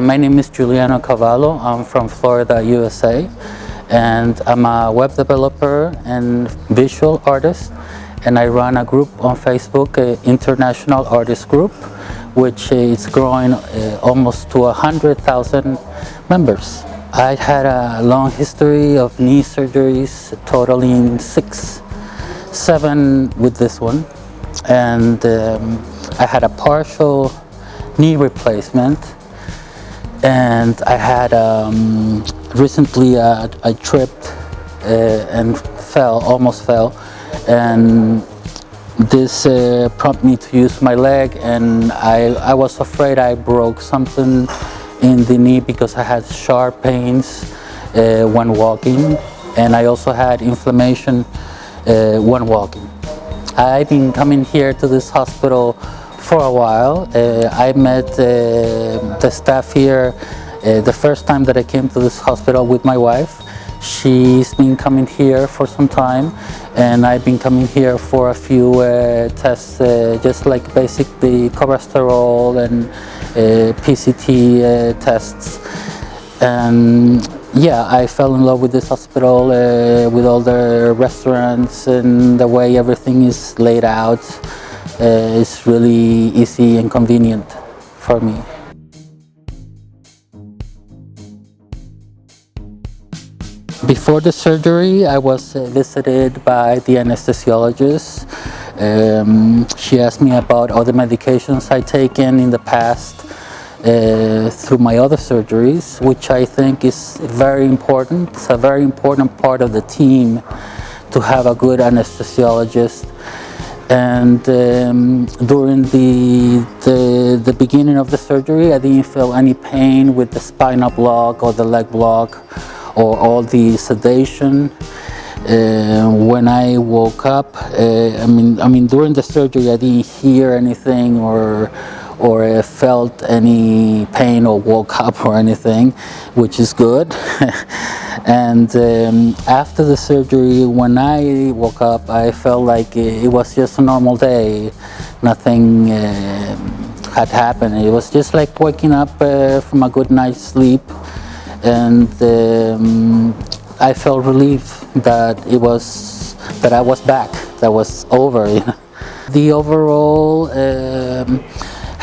My name is Juliano Cavallo. I'm from Florida, USA, and I'm a web developer and visual artist. And I run a group on Facebook, uh, International Artist Group, which is growing uh, almost to 100,000 members. I had a long history of knee surgeries, totaling six, seven with this one. And um, I had a partial knee replacement and I had um, recently uh, I tripped uh, and fell, almost fell, and this uh, prompted me to use my leg and I, I was afraid I broke something in the knee because I had sharp pains uh, when walking and I also had inflammation uh, when walking. I've been coming here to this hospital for a while. Uh, I met uh, the staff here uh, the first time that I came to this hospital with my wife. She's been coming here for some time and I've been coming here for a few uh, tests, uh, just like basic the cholesterol and uh, PCT tests. And yeah, I fell in love with this hospital, with all the restaurants and the way everything is laid out uh, it's really easy and convenient for me. Before the surgery, I was uh, visited by the anesthesiologist. Um, she asked me about all the medications I'd taken in the past uh, through my other surgeries, which I think is very important. It's a very important part of the team to have a good anesthesiologist and um, during the, the, the beginning of the surgery I didn't feel any pain with the spinal block or the leg block or all the sedation. Uh, when I woke up uh, I mean I mean during the surgery I didn't hear anything or or felt any pain or woke up or anything which is good. And um, after the surgery when I woke up I felt like it was just a normal day. Nothing uh, had happened. It was just like waking up uh, from a good night's sleep. And um, I felt relief that it was that I was back that was over the overall um,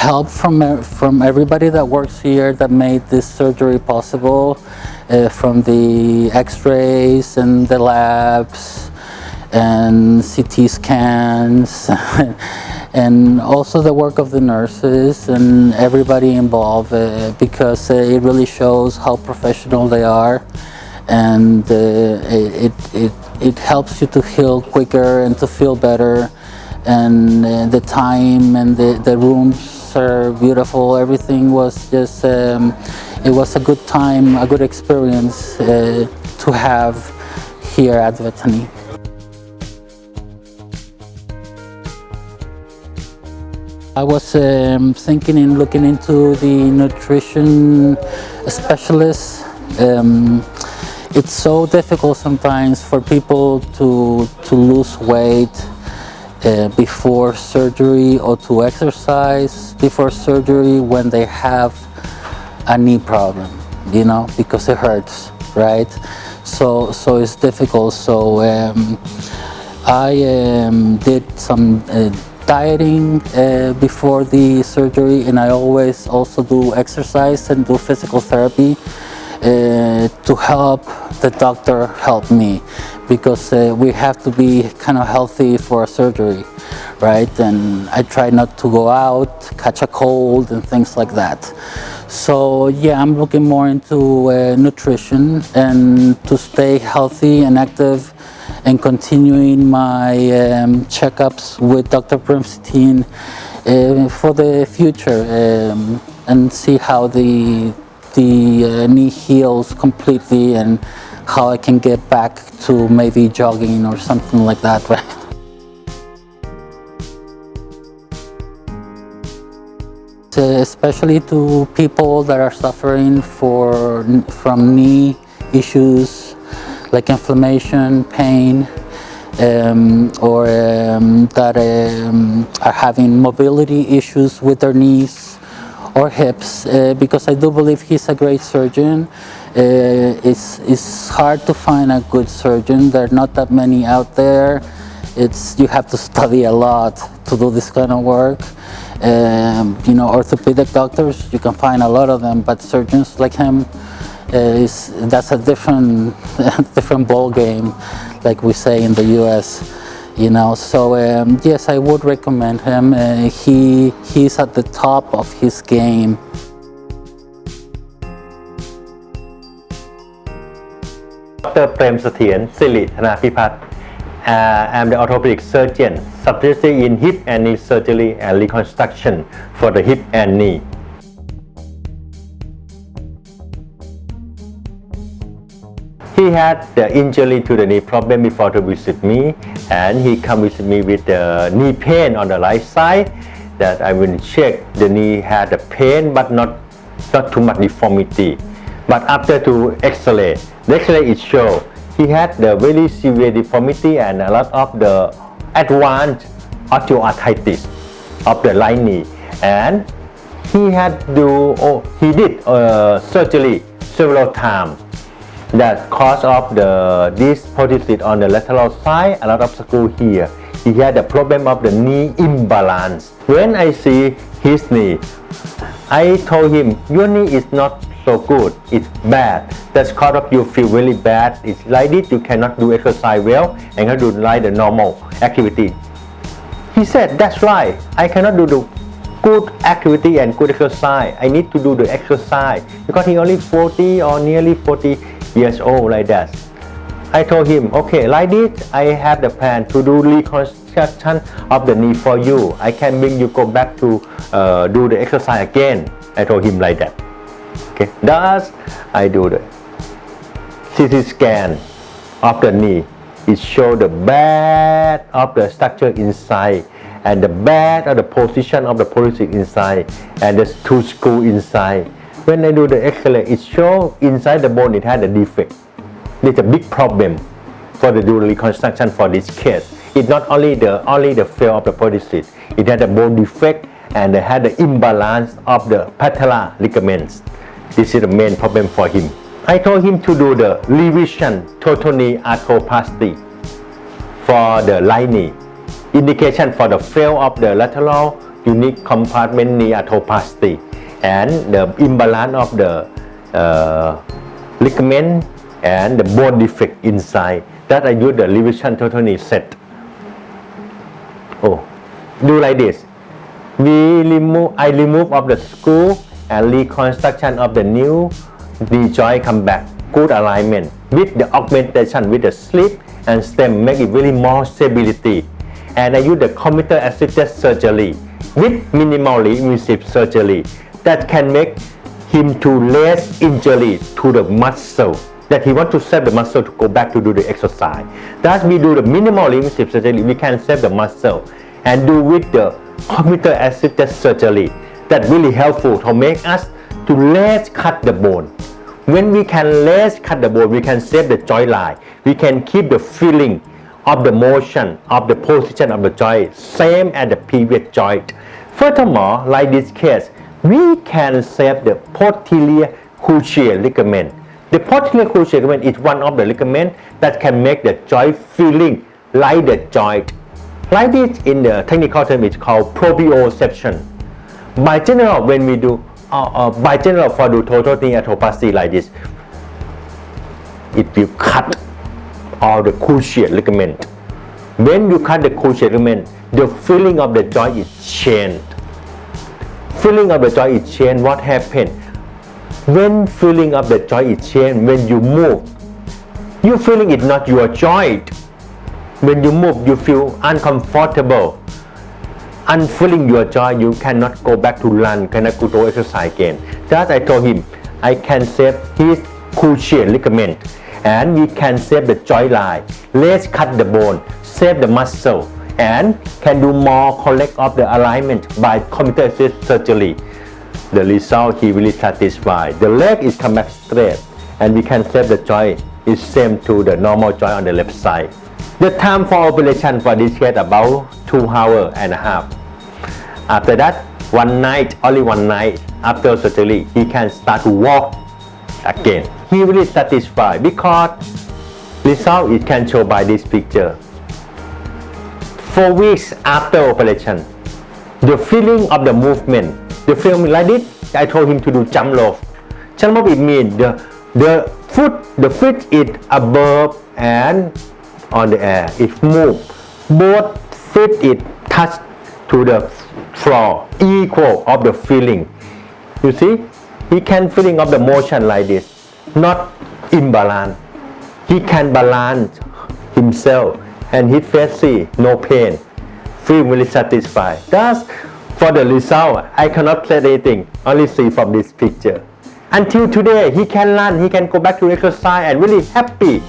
help from from everybody that works here that made this surgery possible uh, from the x-rays and the labs and CT scans and also the work of the nurses and everybody involved uh, because uh, it really shows how professional they are and uh, it, it, it helps you to heal quicker and to feel better and uh, the time and the, the rooms are beautiful everything was just um, it was a good time, a good experience uh, to have here at Vejthani. I was um, thinking in looking into the nutrition specialist. Um, it's so difficult sometimes for people to, to lose weight uh, before surgery or to exercise before surgery when they have a knee problem, you know, because it hurts, right? So, so it's difficult. So um, I um, did some uh, dieting uh, before the surgery and I always also do exercise and do physical therapy uh, to help the doctor help me because uh, we have to be kind of healthy for a surgery right and I try not to go out catch a cold and things like that so yeah, I'm looking more into uh, nutrition and to stay healthy and active and continuing my um, checkups with Dr. Primstein uh, for the future um, and see how the, the uh, knee heals completely and how I can get back to maybe jogging or something like that, especially to people that are suffering for, from knee issues like inflammation, pain, um, or um, that um, are having mobility issues with their knees or hips uh, because I do believe he's a great surgeon. Uh, it's, it's hard to find a good surgeon. There are not that many out there. It's, you have to study a lot to do this kind of work. Um, you know, orthopedic doctors, you can find a lot of them, but surgeons like him, uh, is, that's a different, different ball game, like we say in the U.S you know. So um, yes I would recommend him. Uh, he he's at the top of his game. Dr. Prem Sathian Sili Thanapipat Uh, I'm the orthopedic surgeon specialty in hip and knee surgery and reconstruction for the hip and knee. He had the injury to the knee problem before to visit me and he come visit me with the knee pain on the right side that I will check the knee had the pain but not not too much deformity. But after to x-ray the x-ray it show he had the very severe deformity and a lot of the advanced osteoarthritis of the right knee. And he had to oh, he did uh, surgery several times. That cause of the this prosthesis on the lateral side a lot of screw here. He had the problem of the knee imbalance. When i see his knee i told him your knee is not so good it's bad that's cause of you feel really bad it's like this you cannot do exercise well and cannot do like the normal activity he said that's right i cannot do the good activity and good exercise i need to do the exercise because he only 40 or nearly 40 years old like that. I told him, okay, like this, I have the plan to do reconstruction of the knee for you. I can bring you go back to uh, do the exercise again. I told him like that. Okay, thus I do the CT scan of the knee. It show the bad of the structure inside and the bad of the position of the prosthesis inside and the two screw inside when I do the X-ray, it shows inside the bone it had a defect. It's a big problem for the dual reconstruction for this case. It's not only the only the fail of the prosthesis, it had a bone defect and it had the imbalance of the patella ligaments. This is the main problem for him. I told him to do the revision total knee arthroplasty for the right knee. Indication for the fail of the lateral unicompartmental knee arthroplasty and the imbalance of the uh, ligament and the bone defect inside that I use the revision total knee set oh do like this we remove I remove of the screw and reconstruction of the new knee joint come back good alignment with the augmentation with the slip and stem make it really more stability and I use the computer assisted surgery with minimally invasive surgery that can make him to less injury to the muscle that he want to save the muscle to go back to do the exercise. Thus we do the minimal invasive surgery, we can save the muscle and do with the computer assisted surgery that really helpful to make us to less cut the bone. When we can less cut the bone, we can save the joint line. We can keep the feeling of the motion of the position of the joint same as the previous joint. Furthermore, like this case, we can save the posterior cruciate ligament. The posterior cruciate ligament is one of the ligament that can make the joint feeling like the joint. Like this in the technical term it's called proprioception. By general, when we do uh, uh, by general for the total knee arthroplasty like this, it will cut all the cruciate ligament. When you cut the cruciate ligament, the feeling of the joint is changed Filling of the joint is changed, what happened? When filling of the joint is changed, when you move, you feeling it not your joint. When you move, you feel uncomfortable. Unfilling your joint, you cannot go back to run, cannot go to exercise again. Thus I told him, I can save his cruciate ligament and we can save the joint line. Let's cut the bone, save the muscle and can do more correct of the alignment by computer assisted surgery. The result he really satisfied. The leg is come back straight and we can save the joint is same to the normal joint on the left side. The time for operation for this case about 2 hours and a half. After that, one night, only one night, after surgery, he can start to walk again. He really satisfied because result it can show by this picture. Four weeks after operation, the feeling of the movement, the feeling like this, I told him to do jump rope. Jump rope it means the the foot, the foot is above and on the air. It move. Both feet it touch to the equal of the feeling. You see, he can feeling of the motion like this, not imbalance. He can balance himself and his face see no pain, feel really satisfied. Thus, for the result, I cannot say anything, only see from this picture. Until today, he can run, he can go back to exercise and really happy.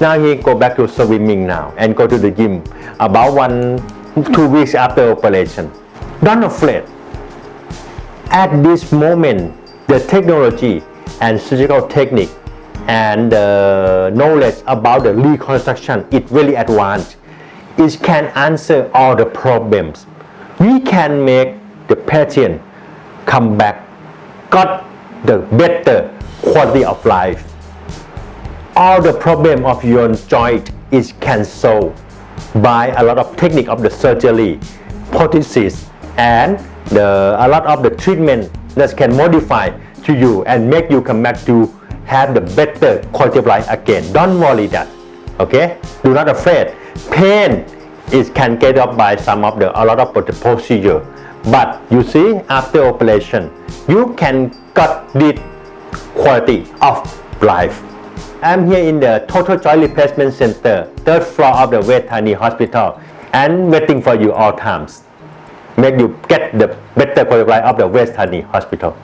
Now he go back to swimming now and go to the gym about one, two weeks after operation. Don't afraid. At this moment, the technology and surgical technique and the knowledge about the reconstruction is really advanced. It can answer all the problems. We can make the patient come back, got the better quality of life. All the problem of your joint is cancelled by a lot of technique of the surgery, prosthesis, and the, a lot of the treatment that can modify to you and make you come back to have the better quality of life again. Don't worry that. Okay? Do not afraid. Pain is can get up by some of the a lot of the procedure. But you see, after operation, you can got this quality of life. I'm here in the Total Joint Replacement Center, third floor of the Vejthani Hospital, and waiting for you all times. Make you get the better quality of the Vejthani Hospital.